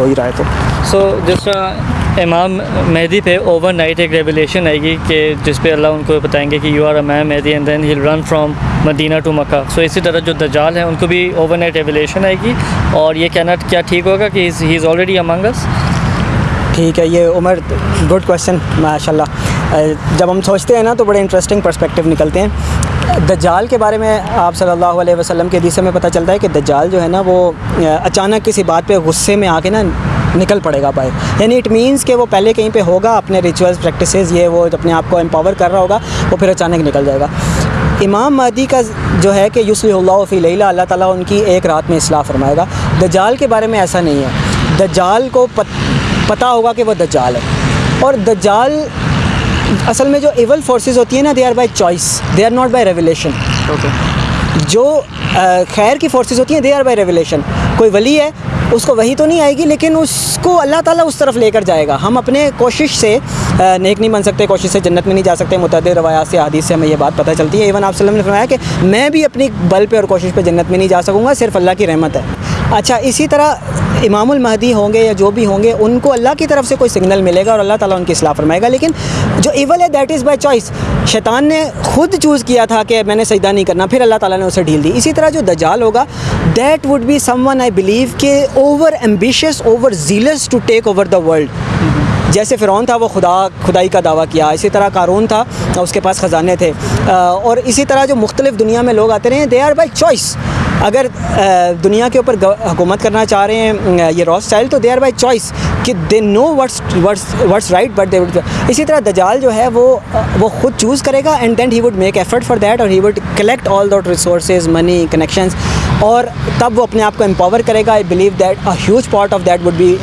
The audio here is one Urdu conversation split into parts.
ہو ہی رہا ہے تو۔ سو جس طرح امام مہدی پہ اوور نائٹ ایک ریولیشن آئے گی کہ جس پہ اللہ ان کو بتائیں گے کہ you are Imam Mahdi and then he'll run from Medina to Mecca so اسی طرح جو دجال ہیں ان کو بھی اوور نائٹ ریولیشن آئے گی اور یہ کہنا کیا ٹھیک ہوگا کہ ہی از آلریڈی امنگ اس ٹھیک ہے یہ عمر گڈ کوشچن ماشاء اللہ جب ہم سوچتے ہیں نا تو بڑے انٹرسٹنگ پرسپیکٹیو نکلتے ہیں۔ دجال کے بارے میں آپ صلی اللہ علیہ وسلم کے حدیث میں پتہ چلتا ہے کہ دجال جو ہے نا وہ اچانک کسی بات پہ غصے میں آ کے نا نکل پڑے گا بھائی یعنی اٹ مینس کہ وہ پہلے کہیں پہ ہوگا، اپنے ریچولس پریکٹسز یہ وہ اپنے آپ کو امپاور کر رہا ہوگا، وہ پھر اچانک نکل جائے گا۔ امام مہدی کا جو ہے کہ یوسلی اللہ فی لیلہ، اللہ تعالیٰ ان کی ایک رات میں اصلاح فرمائے گا۔ دجال کے بارے میں ایسا نہیں ہے۔ دجال کو پتہ ہوگا کہ وہ دجال ہے۔ اور دجال اصل میں جو ایول فورسز ہوتی ہیں نا they are by choice they are not by revelation جو خیر کی فورسز ہوتی ہیں دے آر بائی ریولیشن کوئی ولی ہے اس کو وہی تو نہیں آئے گی لیکن اس کو اللہ تعالیٰ اس طرف لے کر جائے گا۔ ہم اپنے کوشش سے نیک نہیں بن سکتے کوشش سے جنت میں نہیں جا سکتے۔ متعدد روایات سے حدیث سے ہمیں یہ بات پتہ چلتی ہے۔ ایون آپ وسلم نے فرمایا کہ میں بھی اپنی بل پہ اور کوشش پہ جنت میں نہیں جا سکوں گا صرف اللہ کی رحمت ہے۔ اچھا اسی طرح امام المہدی ہوں گے یا جو بھی ہوں گے، ان کو اللہ کی طرف سے کوئی سگنل ملے گا اور اللہ تعالیٰ ان کی اصلاح فرمائے گا۔ لیکن جو ایول ہے دیٹ از بائی چوائس شیطان نے خود چوز کیا تھا کہ میں نے سجدہ نہیں کرنا، پھر اللہ تعالیٰ نے اسے ڈھیل دی۔ اسی طرح جو دجال ہوگا that would be someone I believe کہ over ambitious over zealous to take over the world جیسے فرعون تھا، وہ خدا، خدائی کا دعویٰ کیا، اسی طرح قارون تھا، اس کے پاس خزانے تھے۔ اور اسی طرح جو مختلف دنیا میں لوگ آتے رہے ہیں دے آر بائی چوائس اگر دنیا کے اوپر حکومت کرنا چاہ رہے ہیں یہ راس اسٹائل تو دے آر بائی چوائس کہ they know what's what's right but they would اسی طرح دجال جو ہے، وہ وہ خود چوز کرے گا and then he would make effort for that اور he would collect all that resources money connections اور تب وہ اپنے آپ کو امپاور کرے گا۔ I believe that a huge part of that would be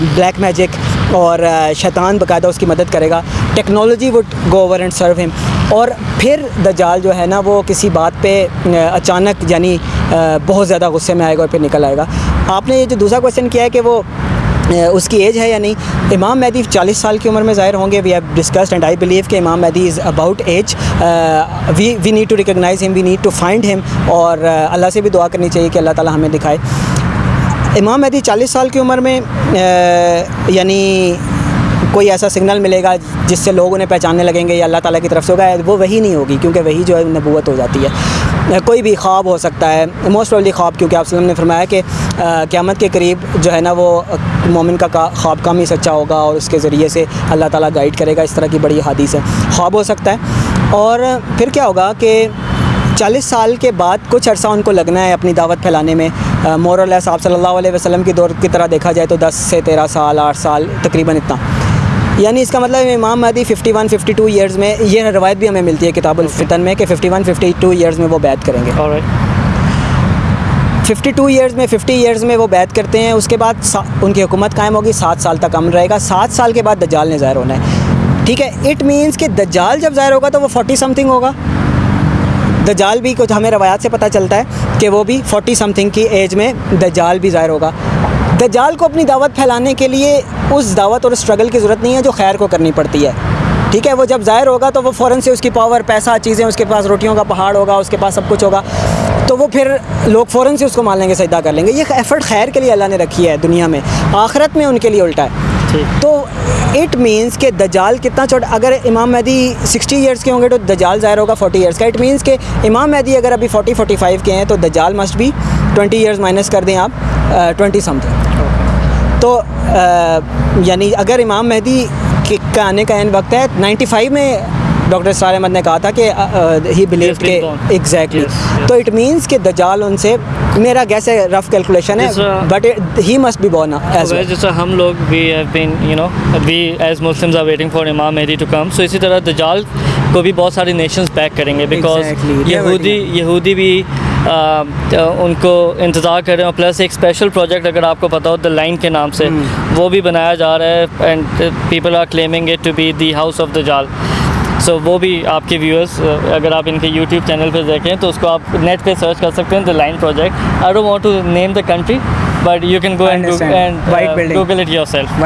black magic اور شیطان باقاعدہ اس کی مدد کرے گا۔ Technology would go over and serve ہم۔ اور پھر دجال جو ہے نا، وہ کسی بات پہ اچانک یعنی بہت زیادہ غصے میں آئے گا اور پھر نکل آئے گا۔ آپ نے یہ جو دوسرا کویشچن کیا ہے کہ وہ اس کی ایج ہے یا نہیں؟ امام مہدی چالیس سال کی عمر میں ظاہر ہوں گے۔ We have discussed and I believe کہ Imam Mahdi is about age we we need to recognize ہم وی نیڈ ٹو فائنڈ ہم اور اللہ سے بھی دعا کرنی چاہیے کہ اللہ تعالیٰ ہمیں دکھائے۔ امام مہدی چالیس سال کی عمر میں یعنی کوئی ایسا سگنل ملے گا جس سے لوگ انہیں پہچاننے لگیں گے یا اللہ تعالیٰ کی طرف سے ہوگا وہ وہی نہیں ہوگی کیونکہ وہی جو ہے نبوت ہو جاتی ہے۔ کوئی بھی خواب ہو سکتا ہے موسٹ آفلی خواب، کیونکہ آپ وسلم نے فرمایا کہ قیامت کے قریب جو ہے نا وہ مومن کا خواب کم ہی سچا ہوگا اور اس کے ذریعے سے اللہ تعالیٰ گائیڈ کرے گا، اس طرح کی بڑی حادث ہے۔ خواب ہو سکتا ہے۔ اور پھر کیا ہوگا کہ چالیس سال کے بعد کچھ عرصہ ان کو لگنا ہے اپنی دعوت پھیلانے میں۔ مور اللہ صاحب صلی اللہ علیہ وسلم کی دور کی طرح دیکھا جائے تو دس سے تیرہ سال آٹھ سال تقریباً اتنا۔ یعنی اس کا مطلب امام مہدی fifty one fifty two years میں یہ روایت بھی ہمیں ملتی ہے کتاب الفتن میں کہ fifty one fifty two years میں وہ بیت کریں گے۔ ففٹی ٹو ایئرز میں ففٹی ایئرز میں وہ بیت کرتے ہیں۔ اس کے بعد ان کی حکومت قائم ہوگی سات سال تک امن رہے گا۔ سات سال کے بعد دجال نے ظاہر ہونا ہے۔ ٹھیک ہے اٹ مینس کہ دجال جب ظاہر ہوگا تو وہ فورٹی سم تھنگ ہوگا۔ دجال بھی کچھ ہمیں روایات سے پتہ چلتا ہے کہ وہ بھی فورٹی سم تھنگ کی ایج میں دجال بھی ظاہر ہوگا۔ دجال کو اپنی دعوت پھیلانے کے لیے اس دعوت اور اسٹرگل کی ضرورت نہیں ہے جو خیر کو کرنی پڑتی ہے۔ ٹھیک ہے، وہ جب ظاہر ہوگا تو وہ فوراً سے اس کی پاور پیسہ، چیزیں، اس کے پاس روٹیوں کا پہاڑ ہوگا، اس کے پاس سب کچھ ہوگا۔ تو وہ پھر لوگ فوراً سے اس کو مان لیں گے سجدہ کر لیں گے۔ یہ ایفرٹ خیر کے لیے اللہ نے رکھی ہے دنیا میں، آخرت میں ان کے لیے الٹا ہے۔ تو اٹ مینس کہ دجال کتنا چھوٹا اگر امام مہدی سکسٹی ایئرس کے ہوں گے تو دجال ظاہر ہوگا فورٹی ایئرس کا۔ اٹ مینس کہ امام مہدی اگر ابھی فورٹی فورٹی فائیو کے ہیں تو دجال مسٹ بھی ٹوئنٹی ایئرس مائنس کر دیں آپ ٹوئنٹی سم تھنگ تو یعنی اگر امام مہدی کا آنے کا این وقت ہے نائنٹی فائیو میں ڈاکٹر اسرار احمد نے کہا تھا کہ ہی بلیو کہ ایگزیکٹلی تو اٹ مینس کہ دجال ان سے میرا گیسے رف کیلکولیشن ہے but he must be born as جیسا ہم لوگ we have been you know we as Muslims are waiting for امام مہدی ٹو کم سو اسی طرح دجال کو بھی بہت ساری نیشنز پیک کریں گے بیکاز یہودی یہودی بھی ان کو انتظار کر رہے ہیں پلس ایک اسپیشل پروجیکٹ اگر آپ کو پتا ہو دا لائن کے نام سے وہ بھی بنایا جا رہا ہے and people are claiming it to be the house of دا جال سو وہ بھی آپ کے ویورس اگر آپ ان کے یوٹیوب چینل پہ دیکھیں تو اس کو آپ نیٹ پہ سرچ کر سکتے ہیں the line project I don't want to name the country but you can go and google it yourself